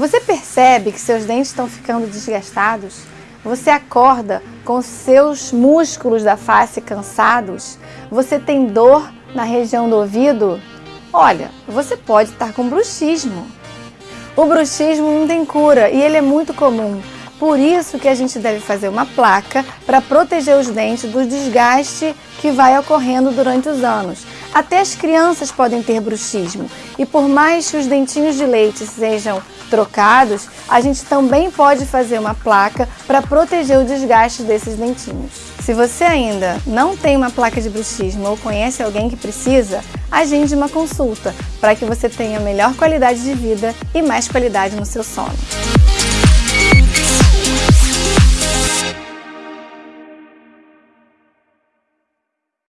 Você percebe que seus dentes estão ficando desgastados? Você acorda com seus músculos da face cansados? Você tem dor na região do ouvido? Olha, você pode estar com bruxismo. O bruxismo não tem cura e ele é muito comum. Por isso que a gente deve fazer uma placa para proteger os dentes do desgaste que vai ocorrendo durante os anos. Até as crianças podem ter bruxismo e por mais que os dentinhos de leite sejam trocados, a gente também pode fazer uma placa para proteger o desgaste desses dentinhos. Se você ainda não tem uma placa de bruxismo ou conhece alguém que precisa, agende uma consulta para que você tenha melhor qualidade de vida e mais qualidade no seu sono.